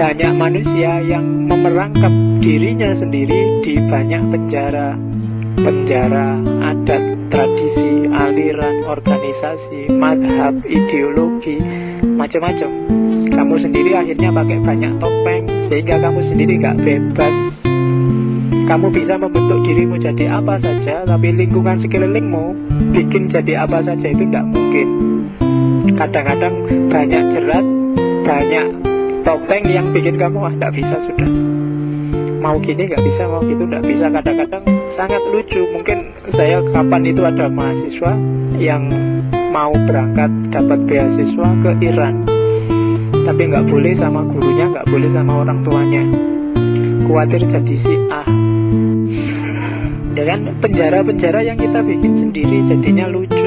banyak manusia yang memerangkap dirinya sendiri di banyak penjara penjara adat, tradisi, aliran, organisasi, madhab, ideologi, macam-macam. Kamu sendiri akhirnya pakai banyak topeng sehingga kamu sendiri gak bebas. Kamu bisa membentuk dirimu jadi apa saja, tapi lingkungan sekelilingmu bikin jadi apa saja itu tidak mungkin. Kadang-kadang banyak jerat, banyak topeng yang bikin kamu ah tidak bisa sudah. Mau gini nggak bisa mau gitu nggak bisa. Kadang-kadang sangat lucu. Mungkin saya kapan itu ada mahasiswa yang mau berangkat dapat beasiswa ke Iran. Tapi nggak boleh sama gurunya nggak boleh sama orang tuanya. Khawatir jadi si A. Dengan penjara-penjara yang kita bikin sendiri jadinya lucu